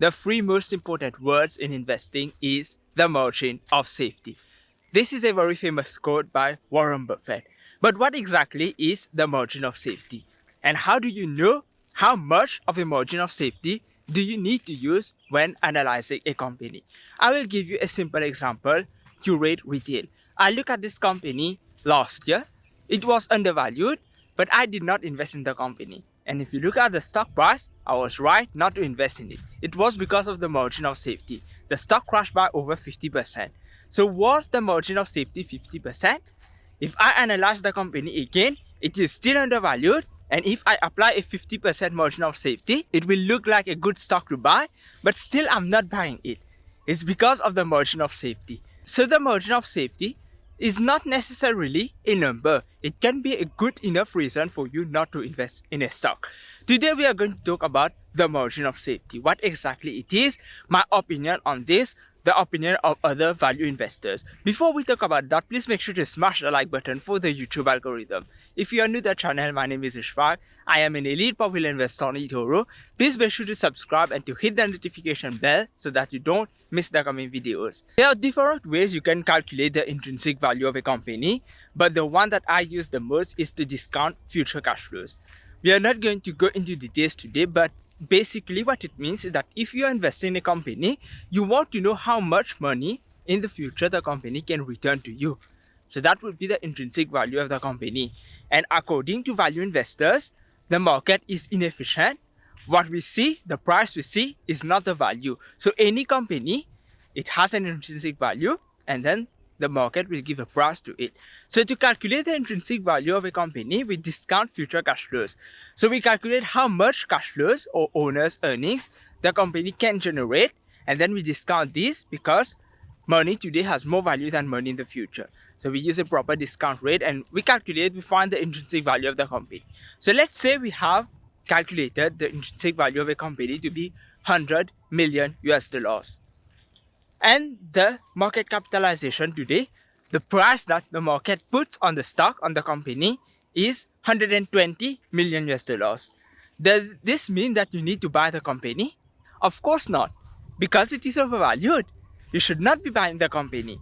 the three most important words in investing is the margin of safety. This is a very famous quote by Warren Buffett. But what exactly is the margin of safety? And how do you know how much of a margin of safety do you need to use when analyzing a company? I will give you a simple example, Qurate Retail. I look at this company last year. It was undervalued, but I did not invest in the company. And if you look at the stock price, I was right not to invest in it. It was because of the margin of safety. The stock crashed by over 50%. So was the margin of safety 50%? If I analyze the company again, it is still undervalued and if I apply a 50% margin of safety, it will look like a good stock to buy, but still I'm not buying it. It's because of the margin of safety. So the margin of safety is not necessarily a number. It can be a good enough reason for you not to invest in a stock. Today we are going to talk about the margin of safety, what exactly it is, my opinion on this, the opinion of other value investors. Before we talk about that, please make sure to smash the like button for the YouTube algorithm. If you are new to the channel, my name is Ishfaq. I am an elite popular investor on eToro. Please make sure to subscribe and to hit the notification bell so that you don't miss the coming videos. There are different ways you can calculate the intrinsic value of a company, but the one that I use the most is to discount future cash flows. We are not going to go into details today, but basically what it means is that if you are investing in a company, you want to know how much money in the future the company can return to you. So that would be the intrinsic value of the company. And according to value investors, the market is inefficient. What we see, the price we see is not the value. So any company, it has an intrinsic value and then the market will give a price to it. So to calculate the intrinsic value of a company, we discount future cash flows. So we calculate how much cash flows or owner's earnings the company can generate and then we discount this because money today has more value than money in the future. So we use a proper discount rate and we calculate, we find the intrinsic value of the company. So let's say we have calculated the intrinsic value of a company to be 100 million US dollars and the market capitalization today, the price that the market puts on the stock on the company is 120 million US dollars. Does this mean that you need to buy the company? Of course not, because it is overvalued. You should not be buying the company.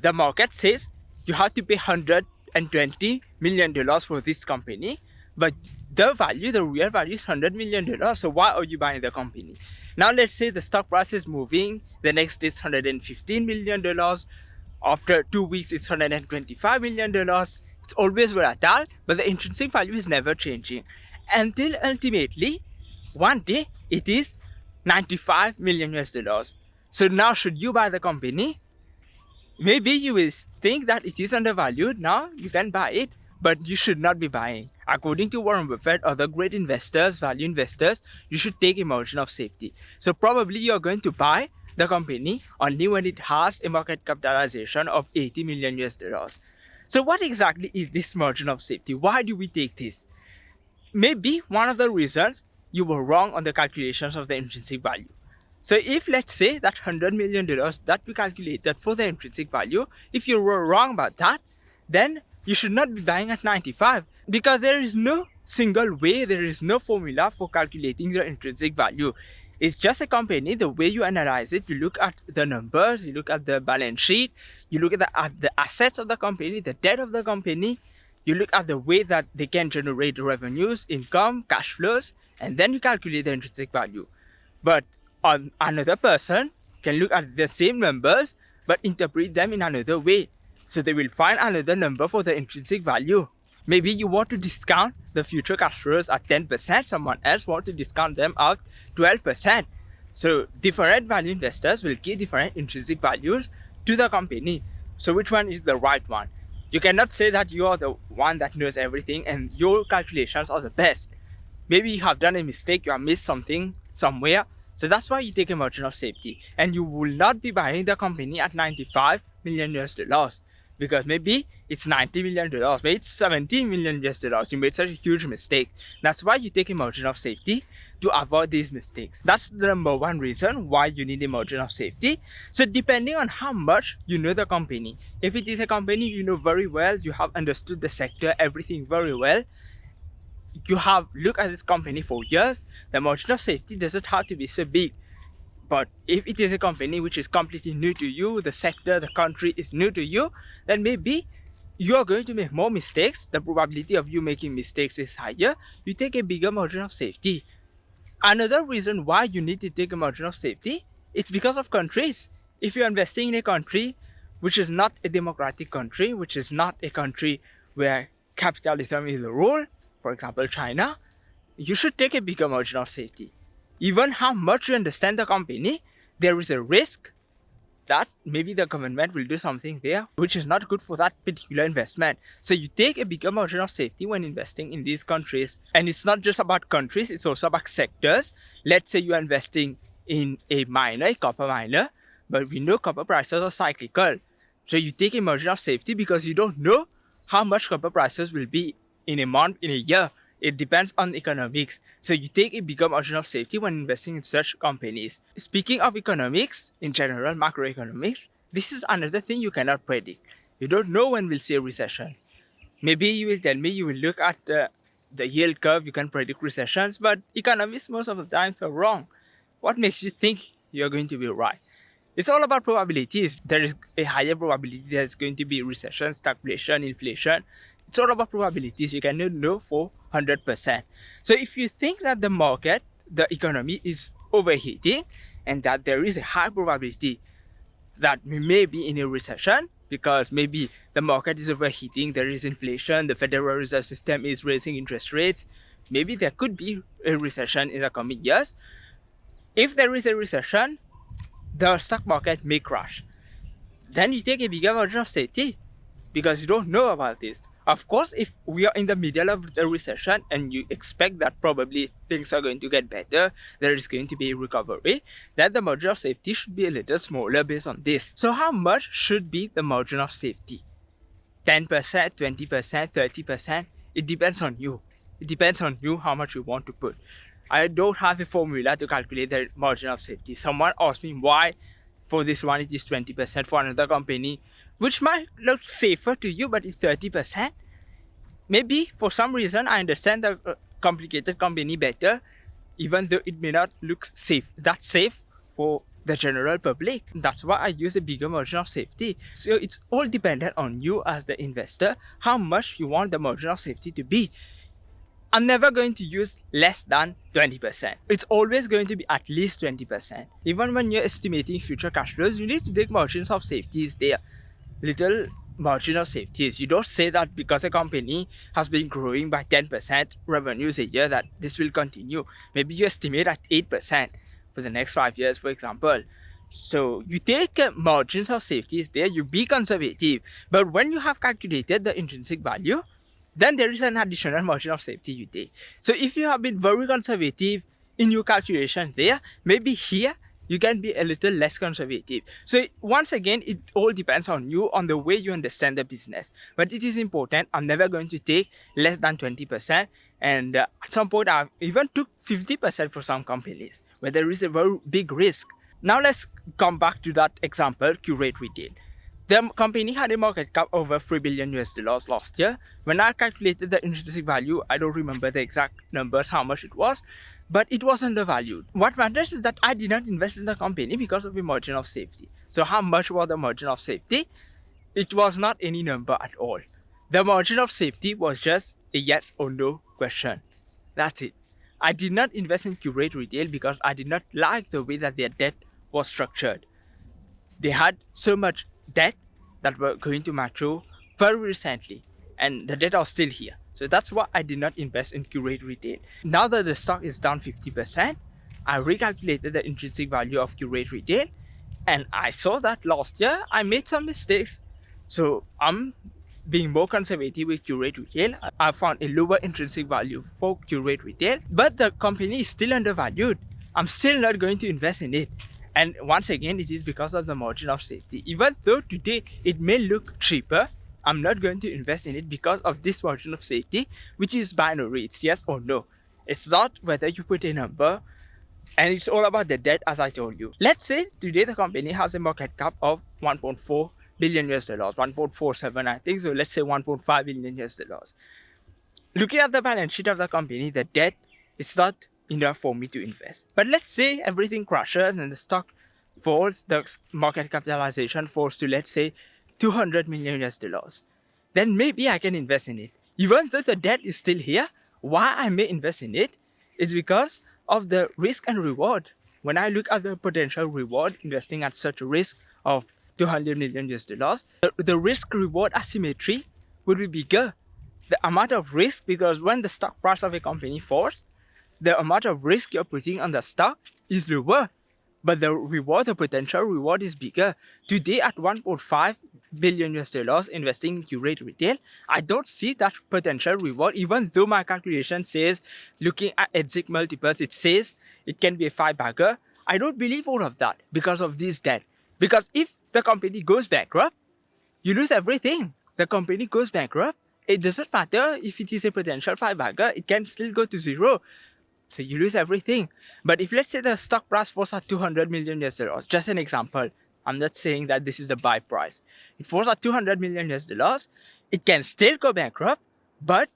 The market says you have to pay 120 million dollars for this company, but the value, the real value is 100 million dollars. So why are you buying the company? Now let's say the stock price is moving. The next is 115 million dollars. After two weeks, it's 125 million dollars. It's always volatile, but the intrinsic value is never changing until ultimately one day it is 95 million US dollars. So now should you buy the company? Maybe you will think that it is undervalued. Now you can buy it, but you should not be buying. According to Warren Buffett, other great investors, value investors, you should take a margin of safety. So probably you're going to buy the company only when it has a market capitalization of 80 million US dollars. So what exactly is this margin of safety? Why do we take this? Maybe one of the reasons you were wrong on the calculations of the intrinsic value. So if let's say that 100 million dollars that we calculated for the intrinsic value, if you were wrong about that, then you should not be buying at 95 because there is no single way, there is no formula for calculating the intrinsic value. It's just a company, the way you analyze it, you look at the numbers, you look at the balance sheet, you look at the, at the assets of the company, the debt of the company, you look at the way that they can generate revenues, income, cash flows, and then you calculate the intrinsic value. But another person can look at the same numbers, but interpret them in another way. So they will find another number for the intrinsic value. Maybe you want to discount the future cash flows at 10%, someone else want to discount them at 12%. So different value investors will give different intrinsic values to the company. So which one is the right one? You cannot say that you are the one that knows everything and your calculations are the best. Maybe you have done a mistake, you have missed something somewhere. So that's why you take a margin of safety. And you will not be buying the company at 95 million US dollars because maybe it's 90 million dollars, maybe it's 17 million US dollars. You made such a huge mistake. That's why you take a margin of safety to avoid these mistakes. That's the number one reason why you need a margin of safety. So depending on how much you know the company, if it is a company you know very well, you have understood the sector, everything very well, you have looked at this company for years, the margin of safety doesn't have to be so big. But if it is a company which is completely new to you, the sector, the country is new to you, then maybe you are going to make more mistakes. The probability of you making mistakes is higher. You take a bigger margin of safety. Another reason why you need to take a margin of safety, it's because of countries. If you're investing in a country which is not a democratic country, which is not a country where capitalism is the rule, for example, China, you should take a bigger margin of safety. Even how much you understand the company, there is a risk that maybe the government will do something there which is not good for that particular investment. So you take a bigger margin of safety when investing in these countries. And it's not just about countries, it's also about sectors. Let's say you're investing in a miner, a copper miner, but we know copper prices are cyclical. So you take a margin of safety because you don't know how much copper prices will be in a month, in a year. It depends on economics. So you take a bigger margin of safety when investing in such companies. Speaking of economics, in general, macroeconomics, this is another thing you cannot predict. You don't know when we'll see a recession. Maybe you will tell me you will look at the, the yield curve, you can predict recessions, but economists most of the times are wrong. What makes you think you're going to be right? It's all about probabilities. There is a higher probability there's going to be recession, stagflation, inflation. It's all about probabilities. You cannot know for 100%. So if you think that the market, the economy is overheating and that there is a high probability that we may be in a recession because maybe the market is overheating, there is inflation, the Federal Reserve System is raising interest rates, maybe there could be a recession in the coming years. If there is a recession, the stock market may crash. Then you take a bigger margin of safety because you don't know about this. Of course, if we are in the middle of the recession and you expect that probably things are going to get better, there is going to be a recovery, then the margin of safety should be a little smaller based on this. So how much should be the margin of safety? 10%, 20%, 30%? It depends on you. It depends on you how much you want to put. I don't have a formula to calculate the margin of safety. Someone asked me why for this one it is 20%, for another company which might look safer to you, but it's 30%. Maybe for some reason I understand the uh, complicated company better, even though it may not look safe. That's safe for the general public. That's why I use a bigger margin of safety. So it's all dependent on you as the investor, how much you want the margin of safety to be. I'm never going to use less than 20%. It's always going to be at least 20%. Even when you're estimating future cash flows, you need to take margins of safety there little margin of safety is you don't say that because a company has been growing by 10% revenues a year that this will continue. Maybe you estimate at 8% for the next five years, for example. So you take margins of safety is there, you be conservative. But when you have calculated the intrinsic value, then there is an additional margin of safety you take. So if you have been very conservative in your calculation there, maybe here you can be a little less conservative. So once again, it all depends on you, on the way you understand the business. But it is important. I'm never going to take less than 20%. And uh, at some point, I even took 50% for some companies where there is a very big risk. Now let's come back to that example, Qurate Retail. The company had a market cap over 3 billion US dollars last year. When I calculated the intrinsic value, I don't remember the exact numbers, how much it was, but it was undervalued. What matters is that I did not invest in the company because of the margin of safety. So how much was the margin of safety? It was not any number at all. The margin of safety was just a yes or no question. That's it. I did not invest in Qurate Retail because I did not like the way that their debt was structured. They had so much debt that were going to mature very recently and the data are still here. So that's why I did not invest in Qurate Retail. Now that the stock is down 50%, I recalculated the intrinsic value of Qurate Retail and I saw that last year I made some mistakes. So I'm being more conservative with Qurate Retail. I found a lower intrinsic value for Qurate Retail, but the company is still undervalued. I'm still not going to invest in it. And once again, it is because of the margin of safety. Even though today it may look cheaper, I'm not going to invest in it because of this margin of safety, which is binary. It's yes or no. It's not whether you put a number and it's all about the debt as I told you. Let's say today the company has a market cap of 1.4 billion US dollars, 1.47 I think, so let's say 1.5 billion US dollars. Looking at the balance sheet of the company, the debt is not enough for me to invest. But let's say everything crashes and the stock falls, the market capitalization falls to let's say 200 million US dollars. Then maybe I can invest in it. Even though the debt is still here, why I may invest in it is because of the risk and reward. When I look at the potential reward investing at such a risk of 200 million US dollars, the, the risk reward asymmetry would be bigger. The amount of risk, because when the stock price of a company falls, the amount of risk you're putting on the stock is lower, but the reward, the potential reward is bigger. Today at 1.5 billion US dollars investing in Qurate Retail, I don't see that potential reward, even though my calculation says, looking at exit multiples, it says it can be a five bagger. I don't believe all of that because of this debt. Because if the company goes bankrupt, you lose everything. The company goes bankrupt, it doesn't matter if it is a potential five bagger, it can still go to zero. So you lose everything. But if let's say the stock price falls at 200 million US dollars, just an example, I'm not saying that this is the buy price. It falls at 200 million US dollars, it can still go bankrupt, but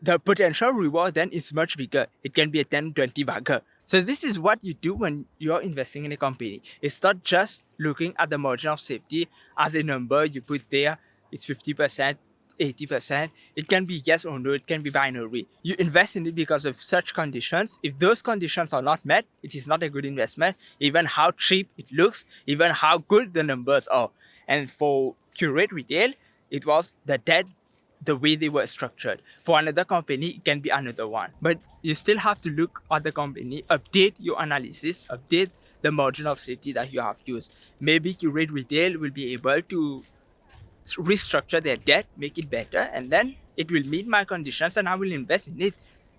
the potential reward then is much bigger. It can be a 10, 20 bagger. So this is what you do when you're investing in a company. It's not just looking at the margin of safety as a number you put there. It's 50%, 80%. It can be yes or no, it can be binary. You invest in it because of such conditions. If those conditions are not met, it is not a good investment, even how cheap it looks, even how good the numbers are. And for Qurate Retail, it was the debt the way they were structured. For another company, it can be another one. But you still have to look at the company, update your analysis, update the margin of safety that you have used. Maybe Qurate Retail will be able to restructure their debt, make it better, and then it will meet my conditions and I will invest in it.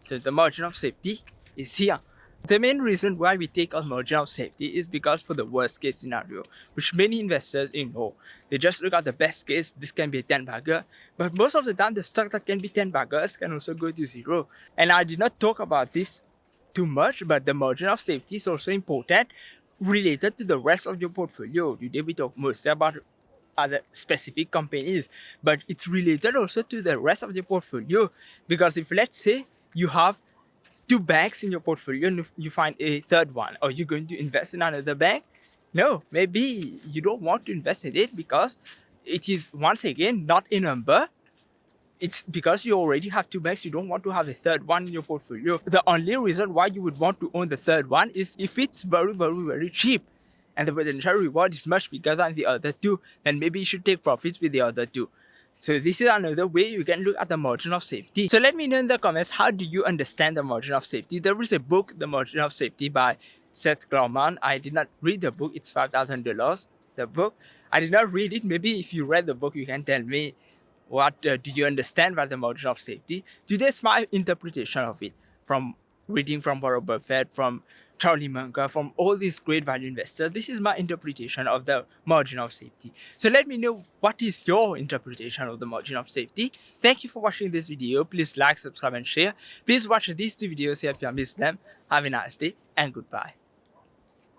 So the margin of safety is here. The main reason why we take a margin of safety is because for the worst case scenario, which many investors ignore. They just look at the best case, this can be a 10 bagger, but most of the time the stock that can be 10 baggers can also go to zero. And I did not talk about this too much, but the margin of safety is also important related to the rest of your portfolio. Today we talk mostly about other specific companies, but it's related also to the rest of the portfolio. Because if let's say you have two banks in your portfolio and you find a third one, are you going to invest in another bank? No, maybe you don't want to invest in it because it is once again not a number. It's because you already have two banks, you don't want to have a third one in your portfolio. The only reason why you would want to own the third one is if it's very, very, very cheap and the potential reward is much bigger than the other two, then maybe you should take profits with the other two. So this is another way you can look at the margin of safety. So let me know in the comments, how do you understand the margin of safety? There is a book, The Margin of Safety by Seth Klarman. I did not read the book. It's $5,000, the book. I did not read it. Maybe if you read the book, you can tell me what uh, do you understand by the margin of safety. Today's my interpretation of it from reading from Warren Buffett, from Charlie Munger, from all these great value investors. This is my interpretation of the margin of safety. So let me know what is your interpretation of the margin of safety. Thank you for watching this video. Please like, subscribe and share. Please watch these two videos here if you missed them. Have a nice day and goodbye.